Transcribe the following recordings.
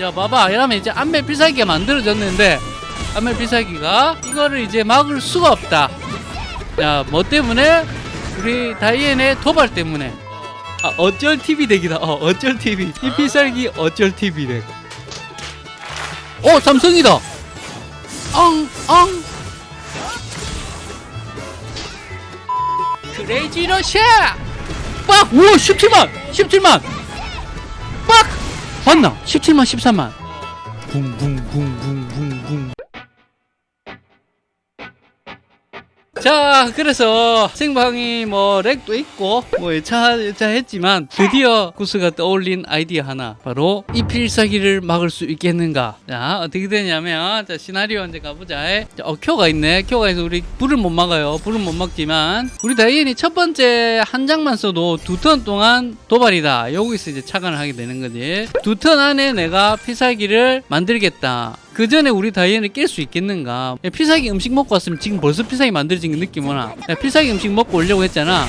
야 봐봐. 이러면 이제 안멜 필살기가 만들어졌는데 안멜 필살기가 이거를 이제 막을 수가 없다. 야뭐 때문에? 우리 다이앤의 도발 때문에. 아 어쩔 TV 덱이다. 어 어쩔 TV 이 필살기 어쩔 TV 덱. 오, 삼성이다. 엉엉 크레이지 러시아! 빡! 우와 17만! 17만! 빡! 맞나? 17만 13만 붕붕붕붕붕붕 자 그래서 생방이 뭐 lag도 있고 뭐 여차 했지만 드디어 구스가 떠올린 아이디어 하나. 바로 이 필살기를 막을 수 있겠는가? 자 어떻게 되냐면 자 시나리오 이제 가보자. 자, 어 큐가 있네. 큐가 있어 우리 불을 못 막아요. 불은 못 막지만. 우리 다이앤이 첫 번째 한 장만 써도 두 턴 동안 도발이다. 여기서 이제 착안을 하게 되는 거지. 두 턴 안에 내가 필살기를 만들겠다 그 전에 우리 다이앤을 깰 수 있겠는가? 야, 필살기 음식 먹고 왔으면 지금 벌써 필살기 만들어진 게 느낌 오나? 야, 필살기 음식 먹고 오려고 했잖아.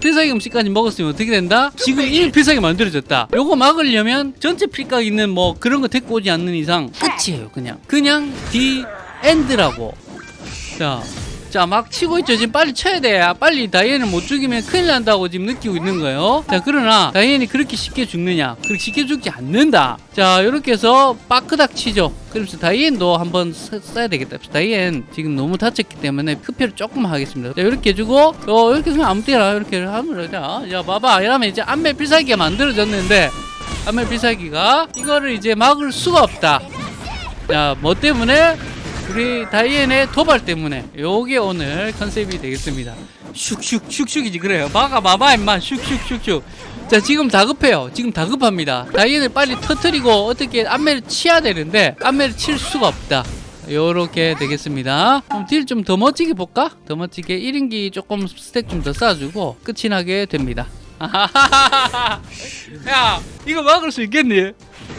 필살기 음식까지 먹었으면 어떻게 된다? 지금 이미 필살기 만들어졌다. 요거 막으려면 전체 필각 있는 뭐 그런 거 데리고 오지 않는 이상 끝이에요, 그냥. 그냥 The end라고. 자. 자, 막 치고 있죠. 지금 빨리 쳐야 돼. 아, 빨리 다이앤을 못 죽이면 큰일 난다고 지금 느끼고 있는 거예요. 자, 그러나 다이앤이 그렇게 쉽게 죽느냐? 그렇게 쉽게 죽지 않는다. 자, 이렇게 해서 빠끄닥 치죠. 그래서 다이앤도 한번 써- 써야 되겠다. 다이앤 지금 너무 다쳤기 때문에 흡혈을 조금 하겠습니다. 자, 이렇게 해주고, 어, 이렇게 하면 아무 때나 이렇게 하면 자, 야, 봐봐. 이러면 이제 안멜 필살기가 만들어졌는데, 안멜 필살기가 이거를 이제 막을 수가 없다. 자, 뭐 때문에? 우리 다이앤의 도발 때문에 요게 오늘 컨셉이 되겠습니다. 슉슉 슉슉이지 그래요. 막아 봐봐 임마 슉슉슉슉. 자 지금 다급해요. 지금 다급합니다. 다이앤을 빨리 터트리고 어떻게 안매를 치야 되는데 안매를 칠 수가 없다. 요렇게 되겠습니다. 그럼 딜 좀 더 멋지게 볼까? 더 멋지게 1인기 조금 stack 좀 더 쌓아주고 끝이 나게 됩니다. 야 이거 막을 수 있겠니?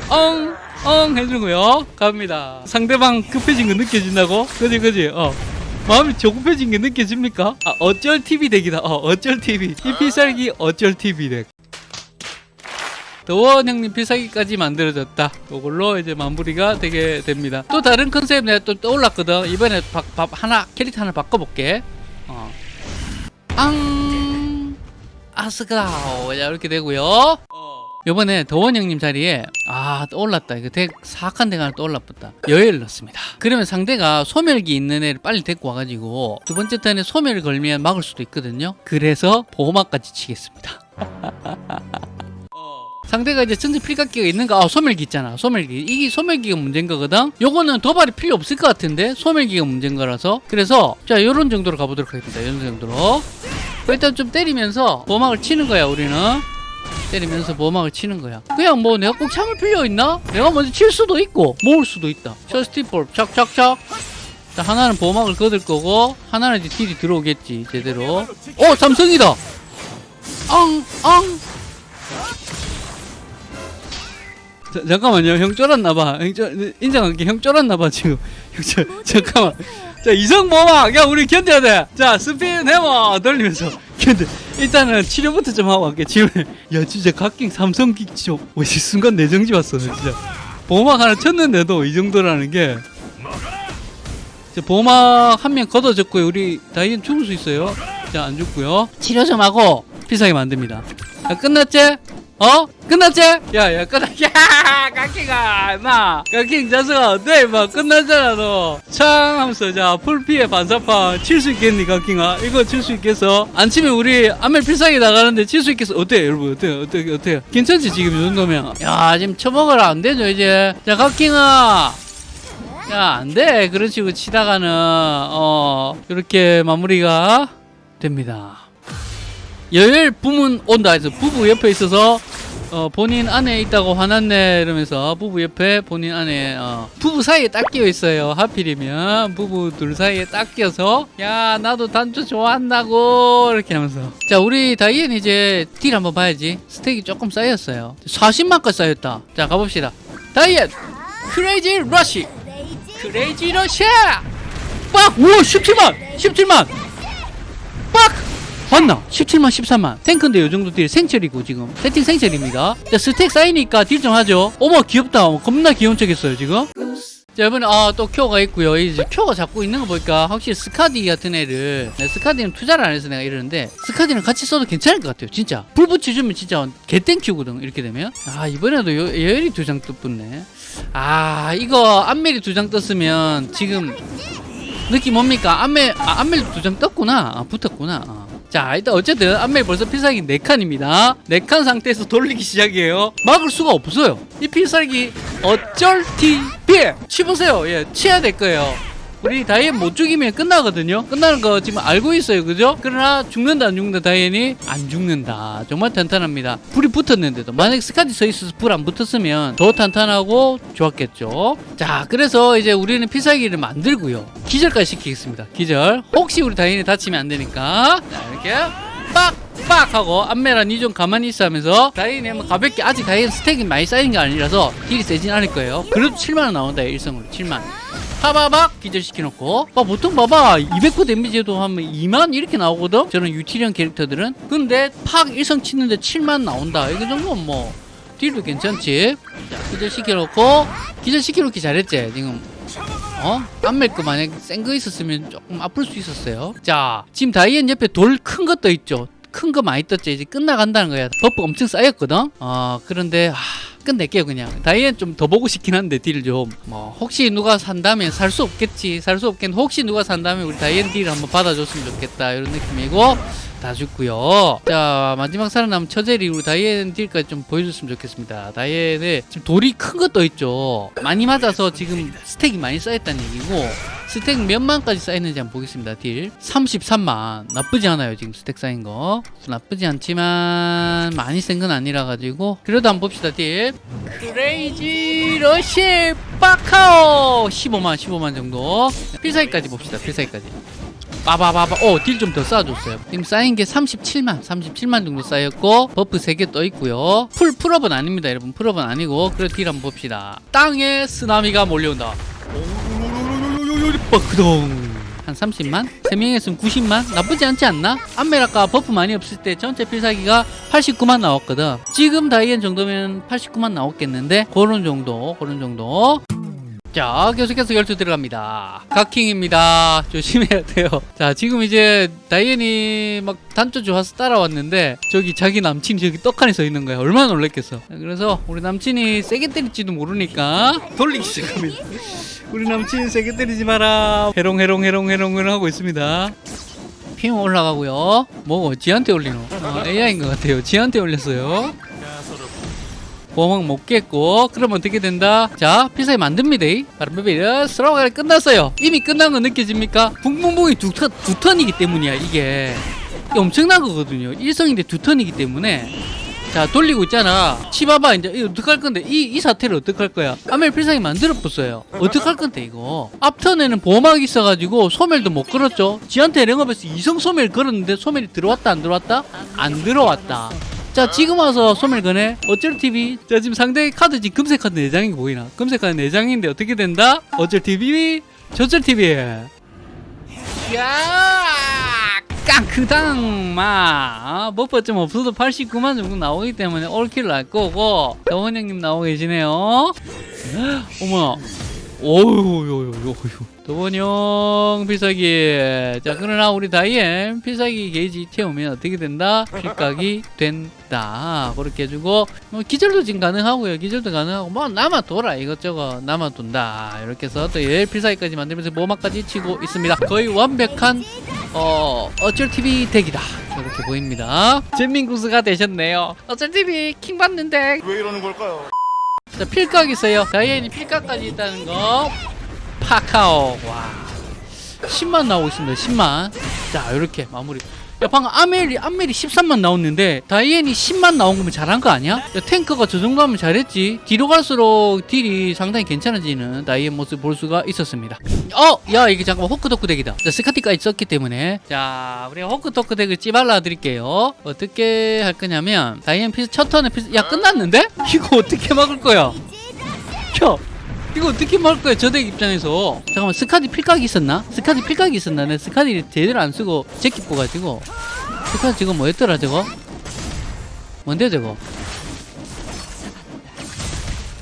엉, 엉 해주고요. 갑니다. 상대방 급해진 거 느껴진다고? 그지, 그지? 어. 마음이 조급해진 게 느껴집니까? 아, 어쩔 TV deck이다. 어, 어쩔 TV. 이 필살기 어쩔 TV deck. 더원 형님 필살기까지 만들어졌다. 이걸로 이제 마무리가 되게 됩니다. 또 다른 컨셉 내가 또 떠올랐거든. 이번에 바, 바, 하나, 캐릭터 하나 바꿔볼게. 어. 앙, 아스가오. 자, 이렇게 되고요. 요번에 더원 형님 자리에 아 떠올랐다. 이거 덱 사악한 덱 하나 떠올랐다. 여예를 넣습니다. 그러면 상대가 소멸기 있는 애를 빨리 데리고 와가지고 두 번째 턴에 소멸을 걸면 막을 수도 있거든요. 그래서 보호막까지 치겠습니다. 상대가 이제 전체 필각기가 있는가? 아 소멸기 있잖아. 소멸기. 이게 소멸기가 문제인 거거든? 요거는 도발이 필요 없을 것 같은데 소멸기가 문제인 거라서. 그래서 자 요런 정도로 가보도록 하겠습니다. 이런 정도로. 일단 좀 때리면서 보호막을 치는 거야 우리는 때리면서 보호막을 치는 거야. 그냥 뭐 내가 꼭 참을 필요 있나? 내가 먼저 칠 수도 있고 모을 수도 있다. 셔스티볼 착착착. 자 하나는 보호막을 거둘 거고 하나는 이제 딜이 들어오겠지 제대로. 어 삼성이다. 엉 엉. 자, 잠깐만요 형 쫄았나봐 인정할게 형 쫄았나봐 지금 형 쫄, 잠깐만 자 이성 보호막 야 우리 견뎌야 돼자 스피드 해머 돌리면서 견뎌 일단은 치료부터 좀 하고 갈게. 지금 야 진짜 각king 삼성기 진짜 와, 씨, 순간 내정지 왔어 나 진짜. 보호막 하나 쳤는데도 이 정도라는 게. 자, 보호막 한 명 걷어졌고요. 우리 다이앤 죽을 수 있어요. 자 안 죽고요. 치료 좀 하고 필살기 만듭니다. 자 끝났지? 어? 끝났지? 야야 끝났 야 각킹아 임마 각킹 자석아 어때 임마 끝났잖아 너창 하면서 자 풀피해 반사파 칠수 있겠니 각킹아 이거 칠 수 있겠어? 안 치면 우리 안멜 필살기 나가는데 칠 수 있겠어? 어때 여러분 어때요 어때요 어때요 괜찮지 지금 이 정도면 야 지금 쳐먹으라 안 되죠 이제 자 각킹아 야, 안 돼. 그런 식으로 치다가는, 어, 이렇게 마무리가 됩니다. 여열 부문 온다 해서 부부 옆에 있어서, 어, 본인 안에 있다고 화났네. 이러면서 부부 옆에 본인 안에, 어, 부부 사이에 딱 끼어 있어요. 하필이면 부부 둘 사이에 딱 끼어서, 야, 나도 단추 좋아한다고. 이렇게 하면서. 자, 우리 다이앤 이제 딜 한번 봐야지. 스택이 조금 쌓였어요. 40만까지 쌓였다. 자, 가봅시다. 다이앤! Crazy Rush! Crazy Rush야! 빡! 우와 17만! 17만! 빡! 봤나? 17만 13만. 탱크인데 요 정도 딜 생철이고 지금. 세팅 생철입니다. 자 stack 쌓이니까 딜 좀 하죠. 어머 귀엽다. 겁나 귀여운 척 했어요 지금. 자 이번에 아또 큐어가 있고요. 이제 큐어가 잡고 있는 거 보니까 확실히 스카디 같은 애를 네, 스카디는 투자를 안 해서 내가 이러는데 스카디는 같이 써도 괜찮을 것 같아요 진짜. 불 붙여주면 진짜 개thank you거든 이렇게 되면. 아 이번에도 요, 예열이 두 장 떴네. 아 이거 안멜이 두 장 떴으면 지금 느낌 뭡니까? 안멜 아, 안멜 두 장 떴구나. 아, 붙었구나. 아. 자 일단 어쨌든 안멜 벌써 필살기 4칸입니다. 4칸 상태에서 돌리기 시작이에요. 막을 수가 없어요. 이 필살기 어쩔 TV 치보세요. 예 치야 될 거예요 우리 다이앤 못 죽이면 끝나거든요. 끝나는 거 지금 알고 있어요. 그죠? 그러나 죽는다 안 죽는다 다이앤이? 안 죽는다. 정말 탄탄합니다. 불이 붙었는데도. 만약 스카디 서 있어서 불 안 붙었으면 더 탄탄하고 좋았겠죠. 자 그래서 이제 우리는 필살기를 만들고요. 기절까지 시키겠습니다. 기절. 혹시 우리 다이앤이 다치면 안 되니까. 자 이렇게 빡 빡 하고 안메란 이좀 가만히 있어 하면서 다이앤이 한번 가볍게 아직 다이앤 스택이 많이 쌓인 게 아니라서 딜이 세진 않을 거예요. 그래도 7만원 나온다 일성으로. 7만 파바박 기절시켜놓고. 아, 보통 봐봐. 200% 데미지에도 하면 2만 이렇게 나오거든? 저는 유티리언 캐릭터들은. 근데 팍 일성 치는데 7만 나온다. 이거 정도면 뭐 딜도 괜찮지? 자 기절시켜놓고. 기절시켜놓기 잘했지 지금. 어? 안멜거 만약 센 거 있었으면 조금 아플 수 있었어요. 자 지금 다이앤 옆에 돌큰거떠 있죠. 큰 거 많이 떴죠. 이제 끝나간다는 거야. buff 엄청 쌓였거든? 어 그런데 아 끝낼게요 그냥. 다이앤 좀 더 보고 싶긴 한데 딜 좀. 뭐 혹시 누가 산다면 살 수 없겠지. 살 수 없겠는 혹시 누가 산다면 우리 다이앤 딜 한번 받아줬으면 좋겠다. 이런 느낌이고 다 죽고요. 자 마지막 살아남은 처젤이 우리 다이앤 딜까지 좀 보여줬으면 좋겠습니다. 다이앤에 지금 돌이 큰거떠 있죠. 많이 맞아서 지금 스택이 많이 쌓였다는 얘기고 스택 몇 만까지 쌓였는지 한번 보겠습니다 딜. 33만. 나쁘지 않아요 지금 스택 쌓인 거. 나쁘지 않지만 많이 센 건 아니라 가지고. 그래도 한번 봅시다 딜. Crazy Rush 빠카오 15만 15만 정도. 필살기까지 봅시다 필살기까지. 빠바바바. 어딜 좀 더 쌓아줬어요. 지금 쌓인 게 37만 37만 정도 쌓였고 buff 3개 떠 있고요. full, full업은 아닙니다 여러분. full업은 아니고. 그래 딜 한번 봅시다. 땅에 쓰나미가 몰려온다 한 30만? 3명 했으면 90만? 나쁘지 않지 않나? 아까 buff 많이 없을 때 전체 필살기가 89만 나왔거든 지금 다이앤 정도면 89만 나왔겠는데 그런 정도 그런 정도 자 계속해서 열두 들어갑니다. 각킹입니다. 조심해야 돼요. 자 지금 이제 다이앤이 막 단조 좋아서 따라왔는데 저기 자기 남친이 저기 떡하니 서 있는 거야 얼마나 놀랬겠어. 그래서 우리 남친이 세게 때릴지도 모르니까 돌리기 시작합니다. 우리 남친 세게 때리지 마라. 해롱 해롱 해롱 해롱 하고 있습니다. 피임 올라가고요. 뭐 지한테 올리노? 어, AI인 것 같아요. 지한테 올렸어요 보호막 못 깼고 그러면 어떻게 된다? 자 필살기 만듭니다. 바람비비르 스로가 끝났어요. 이미 끝난 거 느껴집니까? 붕붕붕이 두, 턴, 두 턴이기 때문이야 이게. 엄청난 거거든요. 일성인데 두 턴이기 때문에. 자 돌리고 있잖아. 치봐봐 이제 이거 어떡할 건데? 이, 이 사태를 어떡할 거야? 아멜 필살기 만들어 봤어요. 어떡할 건데 이거? 앞턴에는 보호막이 있어가지고 소멸도 못 걸었죠. 지한테 랭업에서 이성 소멸 걸었는데 소멸이 들어왔다 안 들어왔다? 안 들어왔다 자 지금 와서 소멸 거네 어쩔 TV 자 지금 상대 카드 지금 금색 카드 4장이 보이나? 금색 카드 4장인데 어떻게 된다? 어쩔 TV 저쩔 TV 야 깡크당 마. 버퍼 좀 없어도 89만 정도 나오기 때문에 올킬 날 거고. 더원 형님 나오고 계시네요. 어머나 오유유유유 도원 형 필살기. 자 그러나 우리 다이앤 필살기 게이지 태우면 어떻게 된다? 필각이 된다. 그렇게 해주고 뭐 기절도 지금 가능하고요. 기절도 가능하고 뭐 남아 돌아 이것저것 남아 둔다. 이렇게 해서 또얘 필살기까지 만들면서 모막까지 치고 있습니다. 거의 완벽한 어 어쩔 TV deck이다. 이렇게 보입니다. 잼민구스가 되셨네요. 어쩔 TV 킹 받는데 왜 이러는 걸까요? 자, 필각 있어요. 다이앤이 필각까지 있다는 거. 파카오. 와. 10만 나오고 있습니다. 10만. 자, 이렇게 마무리. 야, 방금 아멜이, 아멜이 13만 나왔는데, 다이앤이 10만 나온 거면 잘한 거 아니야? 야, 탱커가 저 정도 하면 잘했지. 뒤로 갈수록 딜이 상당히 괜찮아지는 다이앤 모습 볼 수가 있었습니다. 어! 야, 이게 잠깐만 호크도크 덱이다. 자, 스카티까지 썼기 때문에. 자, 우리가 호크도크 덱을 찌발라 드릴게요. 어떻게 할 거냐면, 다이앤 피스 첫 턴에 피스, 야, 끝났는데? 이거 어떻게 막을 거야? 켜! 이거 어떻게 막을 거야, 저덱 입장에서. 잠깐만, 스카디 필각이 있었나? 스카디 필각이 있었나? 내 스카디 제대로 안 쓰고 제끼 뽑아가지고. 스카 지금 뭐였더라 저거? 뭔데 저거?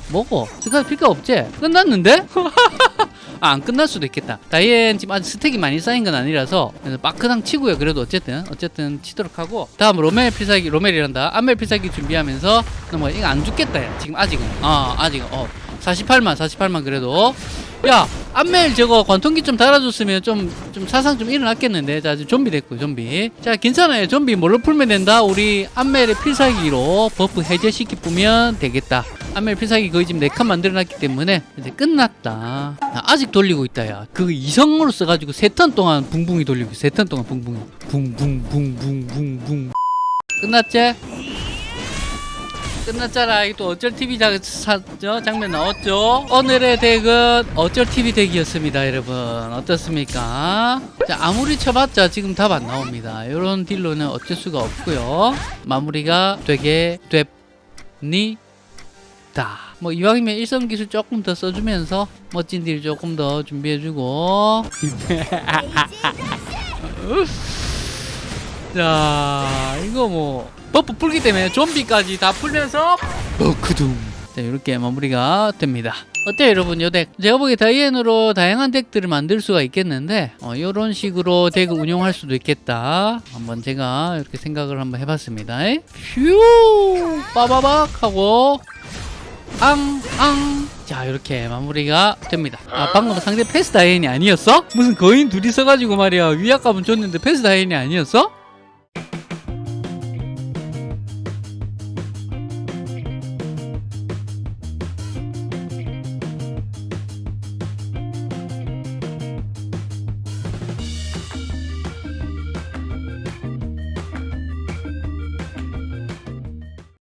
뭐고? 스카 필요 없지? 끝났는데? 아, 안 끝날 수도 있겠다. 다이앤 지금 아직 스택이 많이 쌓인 건 아니라서 마크당 치고요. 그래도 어쨌든 어쨌든 치도록 하고 다음 로멜 필살기 로멜이란다. 암멜 필살기 준비하면서 뭐 이거 안 죽겠다. 야. 지금 아직은 아 아직은 어 48만 48만 그래도. 야 암멜 저거 관통기 좀 달아줬으면 좀 좀 사상 좀 일어났겠는데. 자 지금 좀비 됐고 좀비. 자 괜찮아요. 좀비 뭘로 풀면 된다? 우리 암멜의 필살기로 버프 해제시키 뿌면 되겠다. 암멜 필살기 거의 지금 4칸 만들어놨기 때문에 이제 끝났다. 아, 아직 돌리고 있다 야그 이성으로 써가지고 세턴 동안 붕붕이 돌리고 세턴 동안 붕붕이. 붕붕붕붕붕붕. 끝났지? 끝났잖아. 이또 어쩔 TV 자, 사, 저, 장면 나왔죠? 오늘의 덱은 어쩔 TV 덱이었습니다, 여러분. 어떻습니까? 자, 아무리 쳐봤자 지금 답 안 나옵니다. 이런 딜로는 어쩔 수가 없고요. 마무리가 되게 됩니다. 뭐 이왕이면 일성 기술 조금 더 써주면서 멋진 딜 조금 더 준비해주고 자 이거 뭐 buff 풀기 때문에 좀비까지 다 풀면서 버크둠 자 이렇게 마무리가 됩니다. 어때요 여러분? 요 deck? 제가 보기에 다이앤으로 다양한 deck들을 만들 수가 있겠는데 어, 이런 식으로 deck을 운용할 수도 있겠다. 한번 제가 이렇게 생각을 한번 해봤습니다. 휴 빠바박 하고 앙앙. 자 이렇게 마무리가 됩니다. 아 방금 상대 패스 다이앤이 아니었어? 무슨 거인 둘이 써가지고 말이야. 위압감은 줬는데 패스 다이앤이 아니었어?